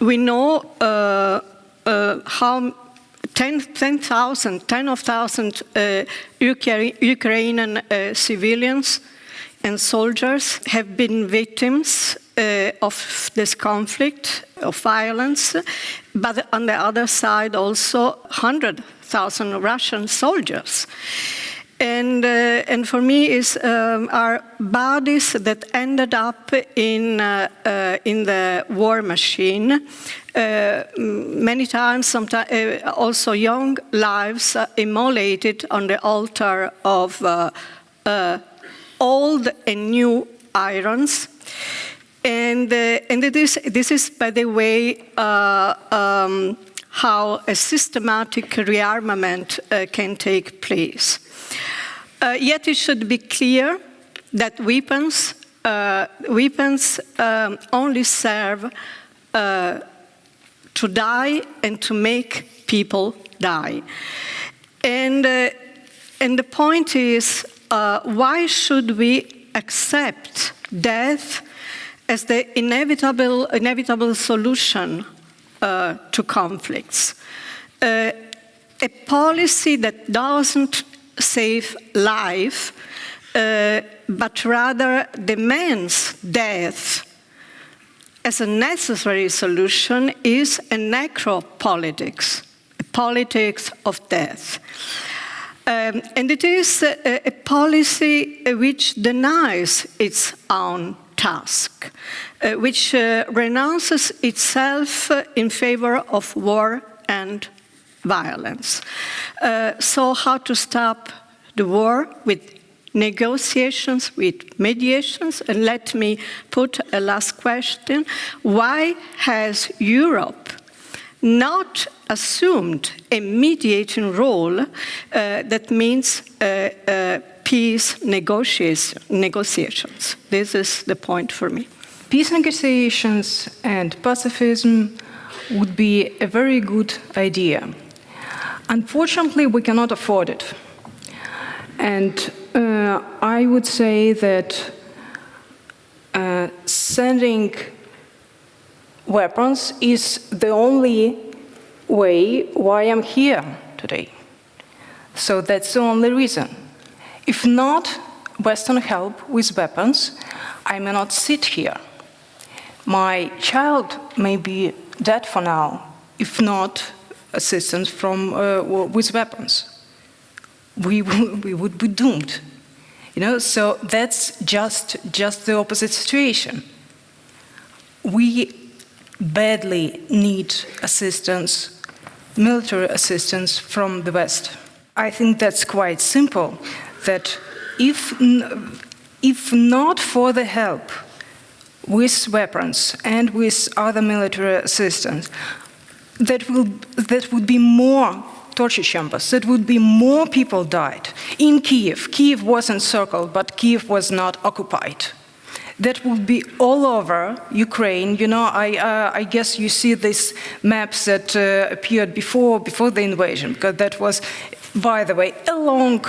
we know uh, uh, how 10,000, 10, 10 of thousand uh, Ukrainian civilians and soldiers have been victims uh, of this conflict, of violence, but on the other side also 100,000 Russian soldiers. And, uh, and for me is um, our bodies that ended up in, uh, uh, in the war machine. Uh, many times, sometimes uh, also young lives immolated on the altar of old and new irons. And, and it is, this is, by the way, um, how a systematic rearmament can take place. Uh, yet it should be clear that weapons, uh, weapons um, only serve uh, to die and to make people die. And, uh, and the point is, uh, why should we accept death as the inevitable, inevitable solution uh, to conflicts? a policy that doesn't save life, uh, but rather demands death as a necessary solution is a necropolitics, a politics of death. Um, and it is a, a, policy which denies its own task, uh, which uh, renounces itself in favor of war and violence. Uh, so how to stop the war with negotiations, with mediations, and let me put a last question. Why has Europe not assumed a mediating role uh, that means uh, uh, peace negotiations? This is the point for me. Peace negotiations and pacifism would be a very good idea. Unfortunately, we cannot afford it. And uh, I would say that uh, sending weapons is the only way why I'm here today. So that's the only reason. If not Western help with weapons, I may not sit here. My child may be dead for now, if not assistance from, uh, with weapons. We, we would be doomed. You know, so that's just, just the opposite situation. We badly need assistance, military assistance from the West. I think that's quite simple, that if, if not for the help with weapons and with other military assistance, that, will, that would be more torture chambers, that would be more people died. In Kiev, Kiev was encircled, but Kiev was not occupied. That would be all over Ukraine. You know, I, uh, I guess you see these maps that uh, appeared before, before the invasion, because that was, by the way, a long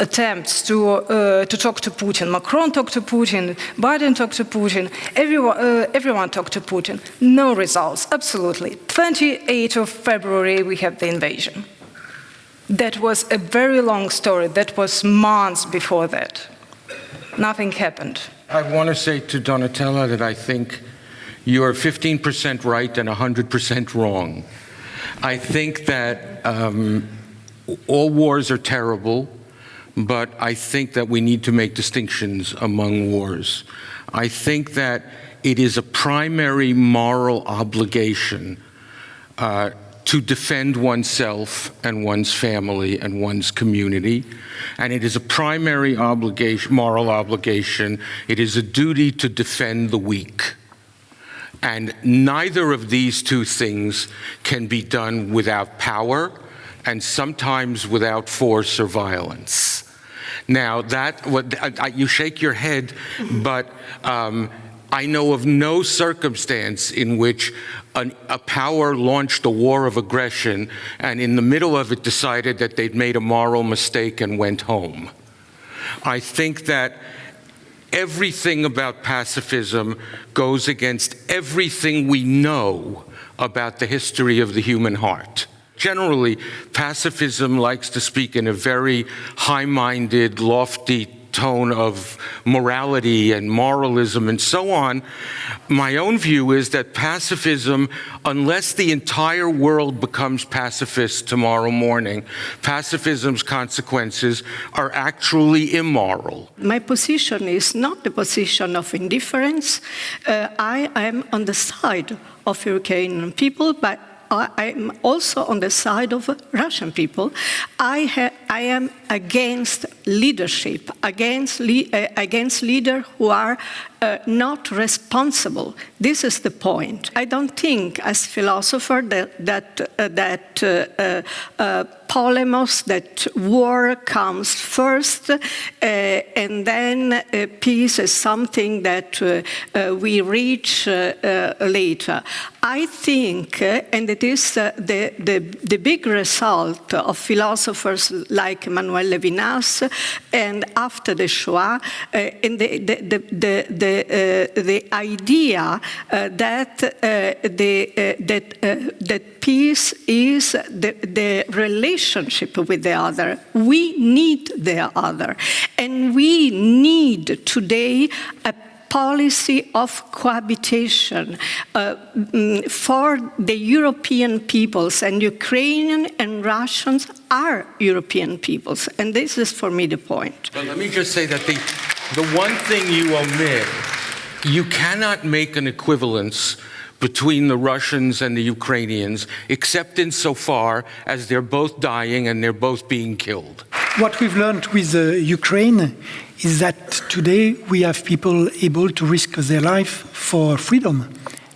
attempts to, uh, to talk to Putin. Macron talked to Putin, Biden talked to Putin, everyone, uh, everyone talked to Putin. No results, absolutely. 28th of February, we had the invasion. That was a very long story. That was months before that. Nothing happened. I want to say to Donatella that I think you are 15% right and 100% wrong. I think that um, all wars are terrible but I think that we need to make distinctions among wars. I think that it is a primary moral obligation uh, to defend oneself and one's family and one's community. And it is a primary obligation, moral obligation. It is a duty to defend the weak. And neither of these two things can be done without power and sometimes without force or violence. Now, that, what, I, you shake your head, but um, I know of no circumstance in which an, a power launched a war of aggression and in the middle of it decided that they'd made a moral mistake and went home. I think that everything about pacifism goes against everything we know about the history of the human heart. Generally, pacifism likes to speak in a very high-minded, lofty tone of morality and moralism and so on. My own view is that pacifism, unless the entire world becomes pacifist tomorrow morning, pacifism's consequences are actually immoral. My position is not the position of indifference. Uh, I am on the side of Ukrainian people, but I'm also on the side of Russian people. I, I am against leadership, against, le uh, against leaders who are uh, not responsible. This is the point. I don't think, as philosopher, that that uh, that uh, uh, polemos, that war comes first, uh, and then peace is something that we reach later. I think, and it is the, the, the big result of philosophers like Emmanuel Levinas, and after the Shoah, and the, the, the, the uh, the idea uh, that uh, the that that peace is the, the relationship with the other. We need the other, and we need today a policy of cohabitation uh, for the European peoples, and Ukrainian and Russians are European peoples, and this is for me the point. But let me just say that the, the one thing you omit, you cannot make an equivalence between the Russians and the Ukrainians, except insofar as they're both dying and they're both being killed. What we've learned with uh, Ukraine is that today we have people able to risk their life for freedom.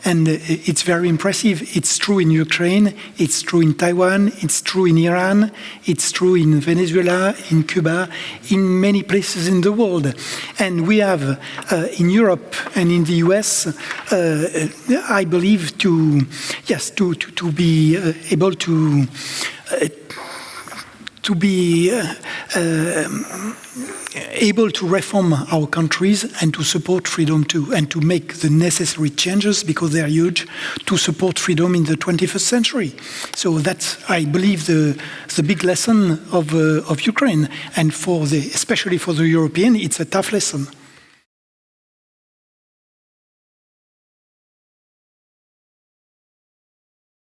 And it's very impressive. It's true in Ukraine, it's true in Taiwan, it's true in Iran, it's true in Venezuela, in Cuba, in many places in the world. And we have uh, in Europe and in the US, uh, I believe, to, yes, to, to, to be uh, able to uh, to be uh, able to reform our countries and to support freedom too, and to make the necessary changes because they are huge to support freedom in the 21st century. So that's, I believe, the, the big lesson of, uh, of Ukraine. And for the, especially for the European, it's a tough lesson.